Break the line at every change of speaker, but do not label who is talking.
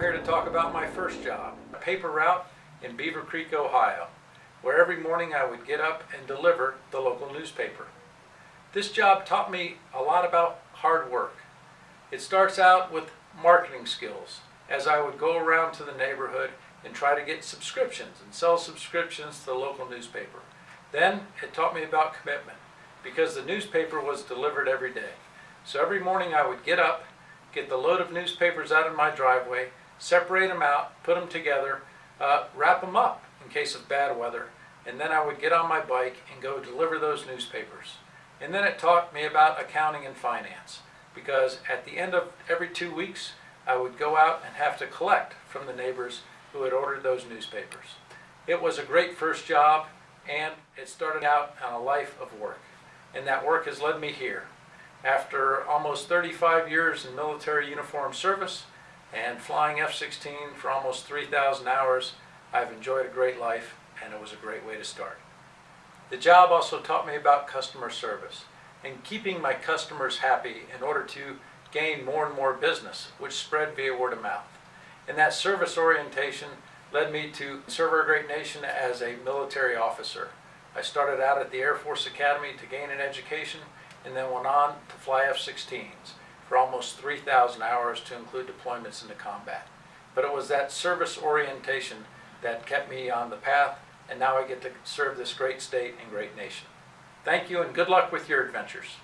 here to talk about my first job, a paper route in Beavercreek, Ohio, where every morning I would get up and deliver the local newspaper. This job taught me a lot about hard work. It starts out with marketing skills, as I would go around to the neighborhood and try to get subscriptions and sell subscriptions to the local newspaper. Then it taught me about commitment, because the newspaper was delivered every day. So every morning I would get up, get the load of newspapers out of my driveway, separate them out, put them together, uh, wrap them up in case of bad weather, and then I would get on my bike and go deliver those newspapers. And then it taught me about accounting and finance, because at the end of every two weeks, I would go out and have to collect from the neighbors who had ordered those newspapers. It was a great first job, and it started out on a life of work. And that work has led me here. After almost 35 years in military uniform service and flying F-16 for almost 3,000 hours, I've enjoyed a great life and it was a great way to start. The job also taught me about customer service and keeping my customers happy in order to gain more and more business, which spread via word of mouth. And that service orientation led me to serve our great nation as a military officer. I started out at the Air Force Academy to gain an education and then went on to fly F-16s for almost 3,000 hours to include deployments into combat. But it was that service orientation that kept me on the path and now I get to serve this great state and great nation. Thank you and good luck with your adventures.